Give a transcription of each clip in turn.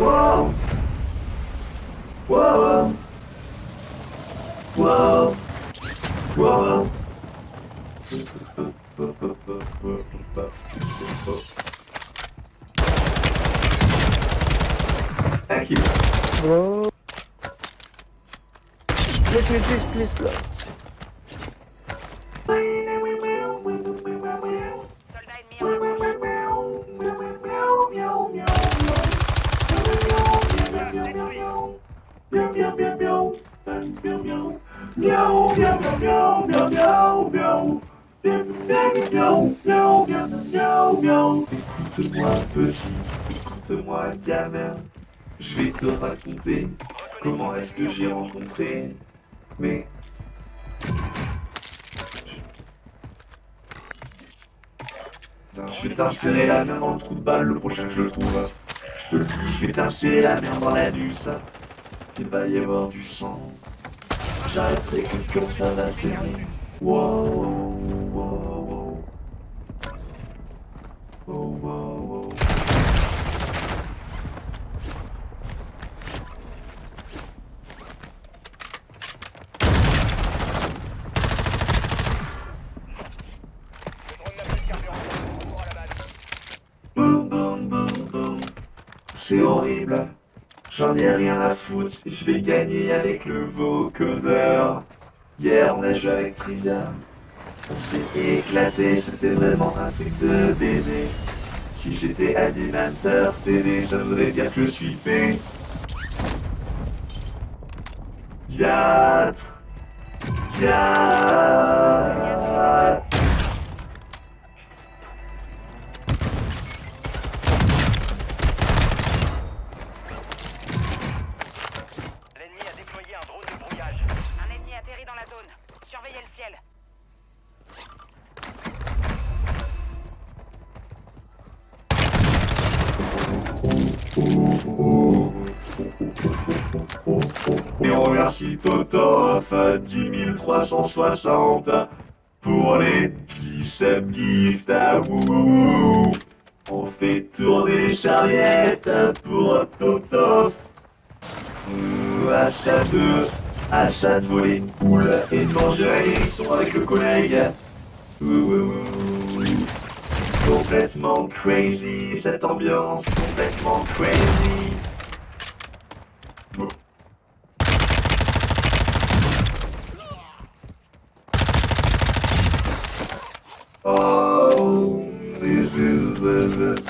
Whoa! Whoa! Whoa! Whoa! Thank you. Whoa. Please, please, please, please. Écoute-moi petit, écoute-moi gamin, je vais te raconter comment est-ce que j'ai rencontré mais je vais t'insérer la main dans le trou de balle le prochain que je trouve. Je te le dis, je vais t'insérer la main dans la nuce. Il va y avoir du sang. J'arrêterai que quand ça va saigner. Wow, wow, wow. Wow, wow, wow. C'est horrible. J'en ai rien à foutre. Je vais gagner avec le vocodeur. Hier, on a joué avec Trivia. On s'est éclaté. C'était vraiment un truc de baiser. Si j'étais animateur télé, ça voudrait dire que je suis P. Diatre. Diatre. Et on remercie Totof 10 360 pour les 17 gifts à wouhou. On fait tourner les serviettes pour Totof. Ouh, Assad 2, Assad voler une poule et de manger avec le collègue. Complètement crazy cette ambiance, complètement crazy. Oh, this is the.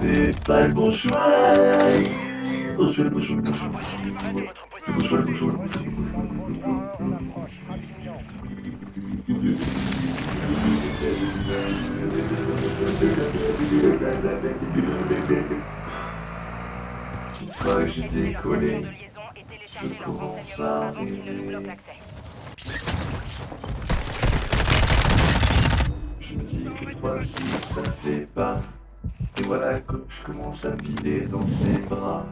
C'est pas le bon choix. J'ai décollé, je me dis que 3-6 ça ne fait pas. Et voilà que je commence à vider dans ses bras.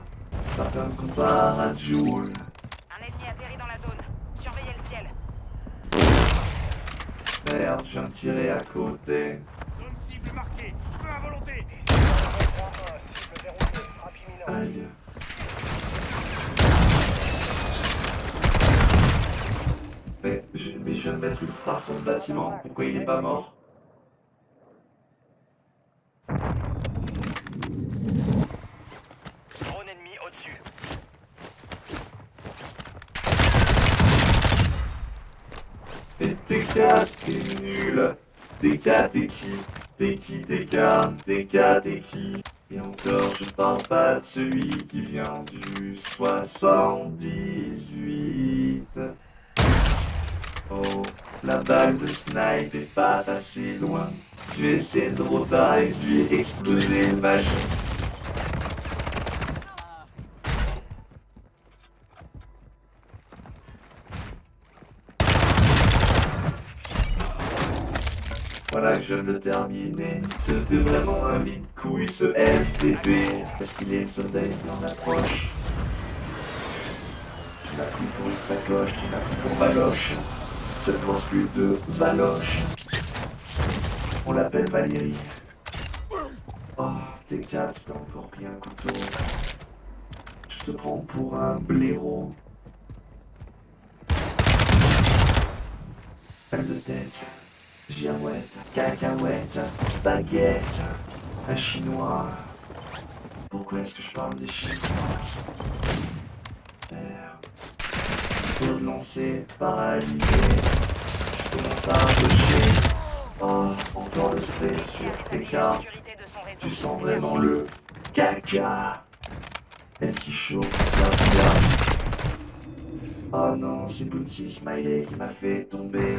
Me à Joule. Un ennemi atterrit dans la zone. Surveillez le ciel. Merde, je viens de tirer à côté. Zone cible marquée. Feu à volonté. Aïe. Mais je, mais je viens de mettre une frappe sur ce bâtiment. Pourquoi il est pas mort Drone ennemi au-dessus. Et TK, t'es nul. TK, t'es qui? T'es qui TK TK, t'es qui? Et encore, je parle pas de celui qui vient du 78. Oh, la balle de snipe est pas passée loin. Je vais essayer de de lui exploser le vagin. Voilà que je viens de le terminer. C'était vraiment un vide couille ce FTP. Parce qu'il est soldat en approche. Tu m'as pris pour une sacoche, tu m'as pris pour Valoche. Cette grosse pute de Valoche. On l'appelle Valérie. Oh, t'es quatre, t'as encore pris un couteau. Je te prends pour un blaireau. Pelle de tête, girouette, cacahuète, baguette, un chinois. Pourquoi est-ce que je parle des chinois? Merde. Faut lancer, paralysé. Je commence à approcher. Oh, encore le spray sur réseau. Tu sens vraiment le caca. Même si chaud, ça vient. Oh non, c'est Bootsy Smiley qui m'a fait tomber.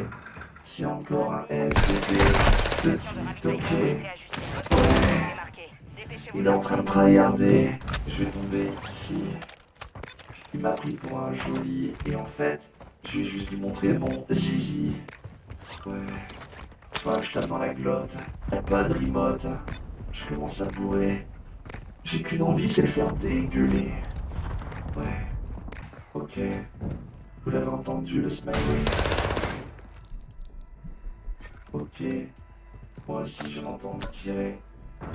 C'est encore un FDP. Petit toqué. Il est en train de tryharder. Je vais tomber ici. Il m'a pris pour un joli. Et en fait, je vais juste lui montrer mon zizi. Ouais. Vois, je tape dans la glotte. Y'a pas de remote. Je commence à bourrer. J'ai qu'une envie, c'est le faire dégueuler. Ouais. Ok. Vous l'avez entendu, le smiley. Ok. Moi aussi, je m'entends me tirer.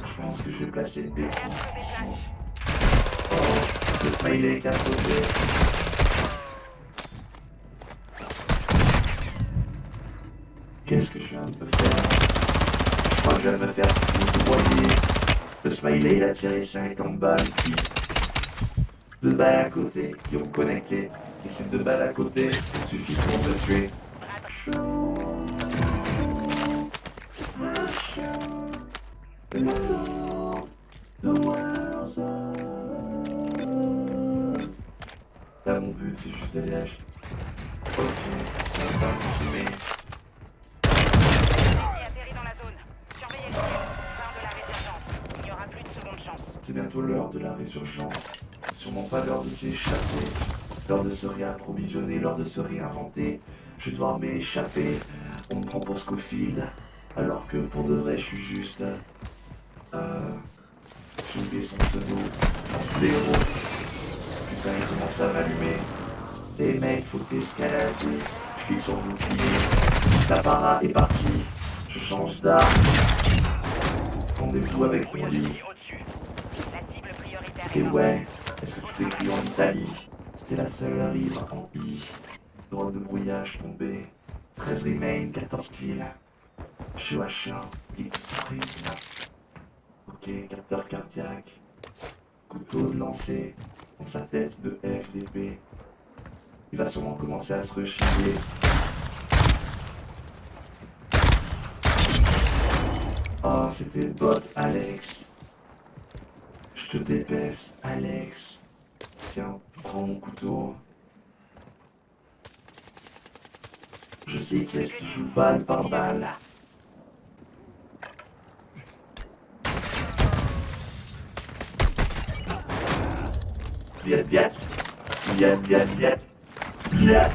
Je pense que je vais placer une bêtise ici. Oh, le smiley qui a sauté. Qu'est-ce que je viens de me faire? Je crois que je viens de me faire foudroyer. Le smiley il a tiré 50 balles, puis deux balles à côté qui ont connecté. Et ces deux balles à côté suffisent pour te tuer. Là mon but c'est juste d'aller acheter. Ok, ça va seconde chance. C'est bientôt l'heure de la résurgence. Sûrement pas l'heure de s'échapper. L'heure de se réapprovisionner, l'heure de se réinventer. Je dois m'échapper. On me prend pour Scofield. Alors que pour de vrai, je suis juste. Euh. J'ai oublié son pseudo. Spléro. Putain, il commence à m'allumer. Les mecs, faut escalader. Je clique sur le bouclier. La para est partie. Je change d'arme. Rendez-vous avec prioritaire Et ouais, est-ce que tu cru en Italie? C'était la seule rive en I. Droite de brouillage tombé. 13 remain, 14 kills. Je suis H1, dit tout son rythme. Ok, capteur cardiaque. Couteau de lancer dans sa tête de FDP. Il va sûrement commencer à se rechigner. Oh, c'était le bot Alex. Je te débaisse, Alex. Tiens, prends mon couteau. Je sais qui est-ce qui joue balle par balle. Нет, нет. Нет, нет, нет. Блядь.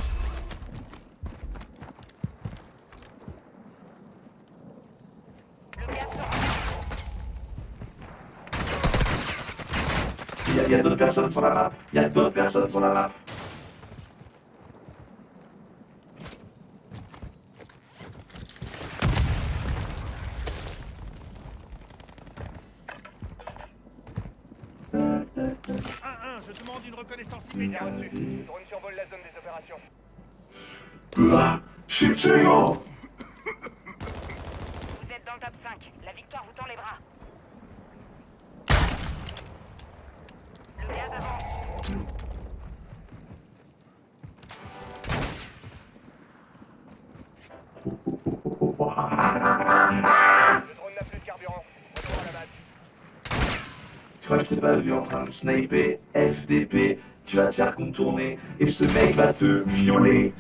Я, я тут персонаж, я тут персонаж. Je demande une reconnaissance immédiate. Drone survole la zone des opérations. Ah, je suis. Vous êtes dans le top 5. La victoire vous tend les bras. Je t'ai pas vu en train de sniper FDP Tu vas te faire contourner et ce mec va te violer.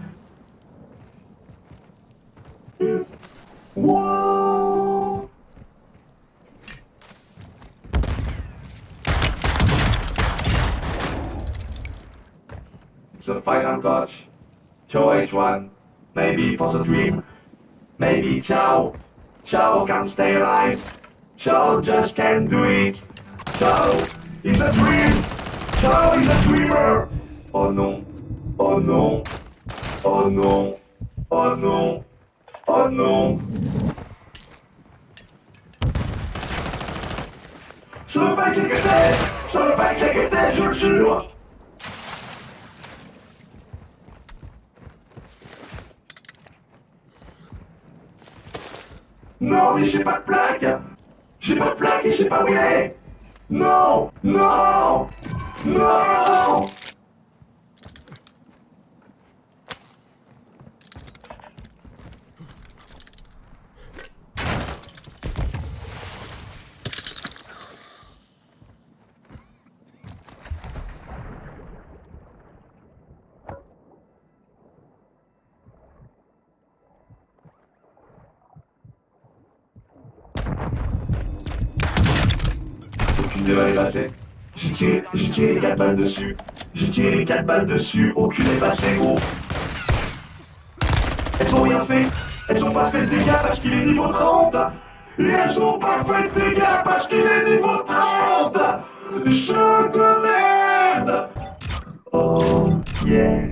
Wow. It's a final touch. Cho H1. Maybe for the dream. Maybe Chow. Chow can stay alive. Chow just can't do it. Chow is a dream. Chow is a dreamer. Oh non. Oh non. Oh non. Oh non Oh non Ça va pas exécuter Ça va pas exécuter, je le jure Non, mais j'ai pas de plaque J'ai pas de plaque et je pas où il est Non Non Non devant les bassets. Je tire, les 4 balles dessus. J'ai tiré les 4 balles dessus, aucune est passée, gros. Elles ont rien fait, elles ont pas fait de dégâts parce qu'il est niveau 30. Et elles ont pas fait de dégâts parce qu'il est niveau 30. Je te merde. Oh yeah.